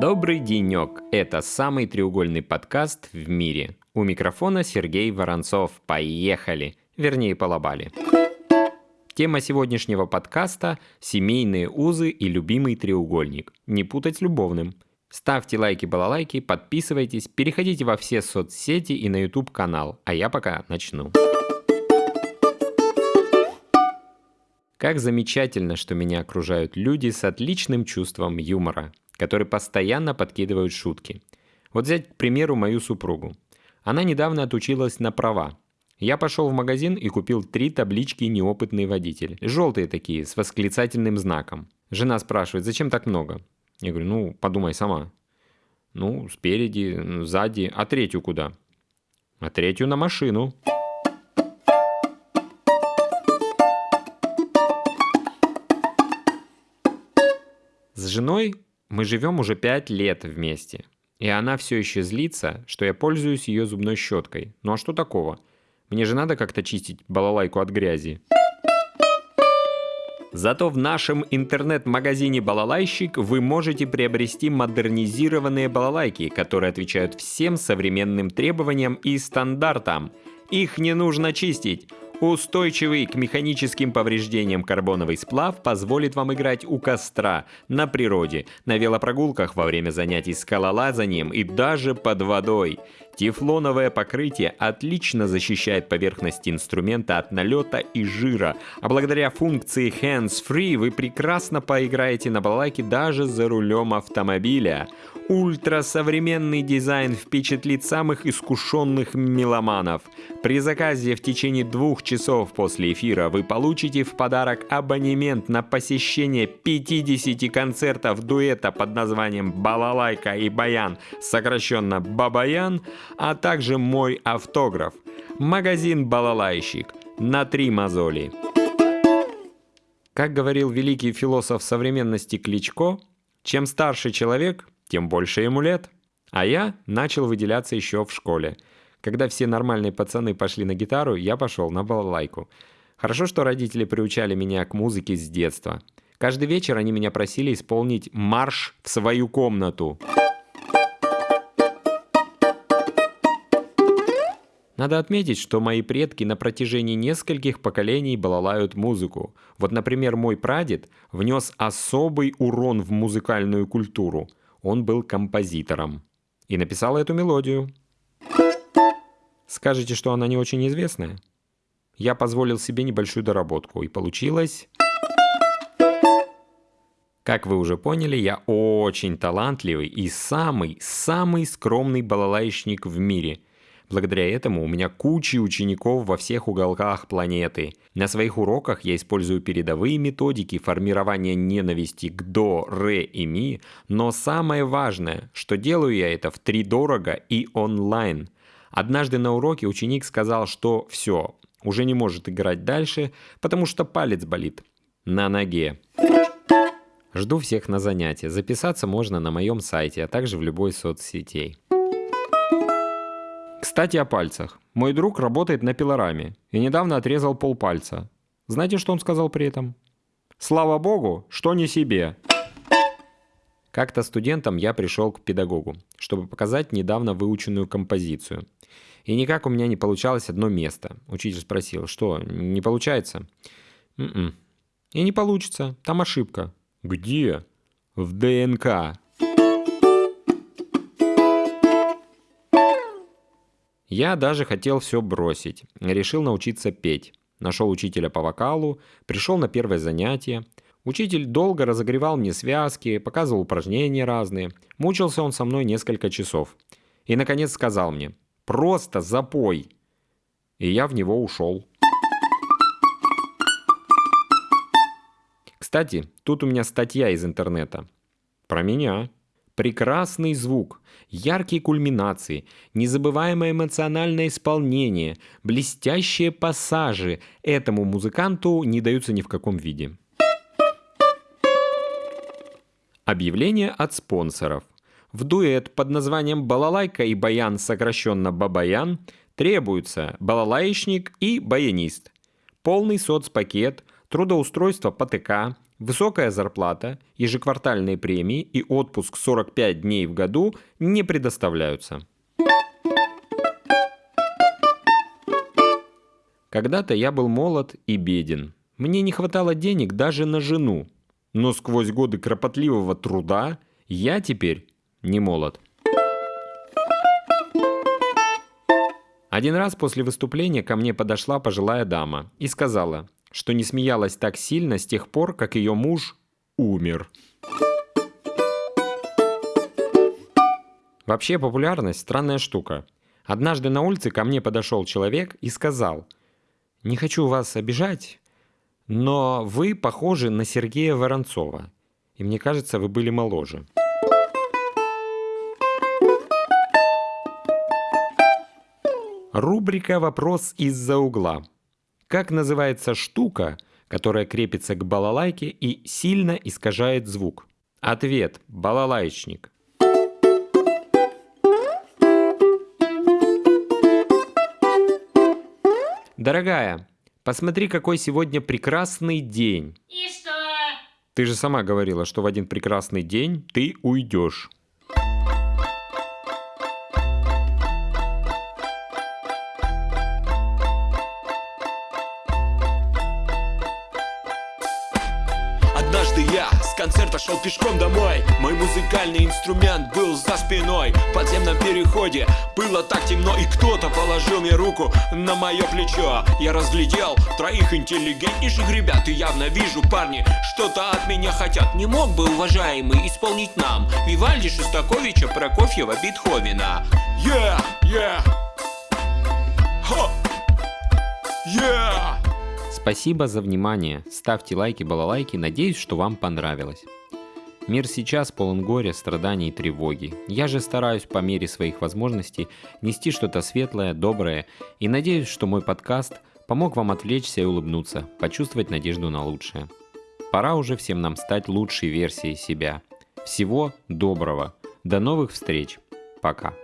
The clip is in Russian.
Добрый денек! Это самый треугольный подкаст в мире. У микрофона Сергей Воронцов. Поехали! Вернее, полобали. Тема сегодняшнего подкаста – семейные узы и любимый треугольник. Не путать с любовным. Ставьте лайки, балалайки, подписывайтесь, переходите во все соцсети и на YouTube канал. А я пока начну. Как замечательно, что меня окружают люди с отличным чувством юмора, которые постоянно подкидывают шутки. Вот взять, к примеру, мою супругу. Она недавно отучилась на права. Я пошел в магазин и купил три таблички «Неопытный водитель». Желтые такие, с восклицательным знаком. Жена спрашивает, зачем так много? Я говорю, ну, подумай сама. Ну, спереди, сзади. А третью куда? А третью на машину. С женой мы живем уже пять лет вместе. И она все еще злится, что я пользуюсь ее зубной щеткой. Ну а что такого? Мне же надо как-то чистить балалайку от грязи. Зато в нашем интернет-магазине «Балалайщик» вы можете приобрести модернизированные балалайки, которые отвечают всем современным требованиям и стандартам. Их не нужно чистить. Устойчивый к механическим повреждениям карбоновый сплав позволит вам играть у костра, на природе, на велопрогулках во время занятий скалолазанием и даже под водой. Тефлоновое покрытие отлично защищает поверхность инструмента от налета и жира, а благодаря функции Hands Free вы прекрасно поиграете на балалайке даже за рулем автомобиля. Ультрасовременный дизайн впечатлит самых искушенных меломанов. При заказе в течение двух часов после эфира вы получите в подарок абонемент на посещение 50 концертов дуэта под названием «Балалайка и Баян», сокращенно «Бабаян», а также мой автограф. Магазин «Балалайщик» на три мозоли. Как говорил великий философ современности Кличко, чем старше человек, тем больше ему лет. А я начал выделяться еще в школе. Когда все нормальные пацаны пошли на гитару, я пошел на балалайку. Хорошо, что родители приучали меня к музыке с детства. Каждый вечер они меня просили исполнить марш в свою комнату. Надо отметить, что мои предки на протяжении нескольких поколений балалают музыку. Вот, например, мой прадед внес особый урон в музыкальную культуру. Он был композитором и написал эту мелодию. Скажете, что она не очень известная? Я позволил себе небольшую доработку, и получилось... Как вы уже поняли, я очень талантливый и самый-самый скромный балалайщик в мире – Благодаря этому у меня куча учеников во всех уголках планеты. На своих уроках я использую передовые методики формирования ненависти к до, ре и ми, но самое важное, что делаю я это в три дорого и онлайн. Однажды на уроке ученик сказал, что все, уже не может играть дальше, потому что палец болит на ноге. Жду всех на занятия. Записаться можно на моем сайте, а также в любой соцсетей. Кстати, о пальцах. Мой друг работает на пилораме и недавно отрезал полпальца. Знаете, что он сказал при этом? Слава богу, что не себе. Как-то студентом я пришел к педагогу, чтобы показать недавно выученную композицию. И никак у меня не получалось одно место. Учитель спросил, что, не получается? М-м. И не получится, там ошибка. Где? В ДНК. Я даже хотел все бросить. Решил научиться петь. Нашел учителя по вокалу, пришел на первое занятие. Учитель долго разогревал мне связки, показывал упражнения разные. Мучился он со мной несколько часов. И, наконец, сказал мне «Просто запой!» И я в него ушел. Кстати, тут у меня статья из интернета. Про меня. Прекрасный звук, яркие кульминации, незабываемое эмоциональное исполнение, блестящие пассажи этому музыканту не даются ни в каком виде. Объявление от спонсоров. В дуэт под названием «Балалайка и баян», сокращенно «Бабаян», требуются балалаечник и баянист. Полный соцпакет, трудоустройство по ТК, Высокая зарплата, ежеквартальные премии и отпуск 45 дней в году не предоставляются. Когда-то я был молод и беден. Мне не хватало денег даже на жену. Но сквозь годы кропотливого труда я теперь не молод. Один раз после выступления ко мне подошла пожилая дама и сказала, что не смеялась так сильно с тех пор, как ее муж умер. Вообще популярность – странная штука. Однажды на улице ко мне подошел человек и сказал, «Не хочу вас обижать, но вы похожи на Сергея Воронцова, и мне кажется, вы были моложе». Рубрика «Вопрос из-за угла». Как называется штука, которая крепится к балалайке и сильно искажает звук? Ответ – балалайчник. Дорогая, посмотри, какой сегодня прекрасный день. И что? Ты же сама говорила, что в один прекрасный день ты уйдешь. Я. С концерта шел пешком домой. Мой музыкальный инструмент был за спиной. В подземном переходе было так темно И кто-то положил мне руку на мое плечо. Я разглядел троих интеллигентнейших ребят И явно вижу, парни, что-то от меня хотят. Не мог бы, уважаемый, исполнить нам Вивальди, Шостаковича, Прокофьева, Бетховена? Yeah, yeah. Ho! Yeah! Спасибо за внимание. Ставьте лайки, балалайки. Надеюсь, что вам понравилось. Мир сейчас полон горя, страданий и тревоги. Я же стараюсь по мере своих возможностей нести что-то светлое, доброе и надеюсь, что мой подкаст помог вам отвлечься и улыбнуться, почувствовать надежду на лучшее. Пора уже всем нам стать лучшей версией себя. Всего доброго. До новых встреч. Пока.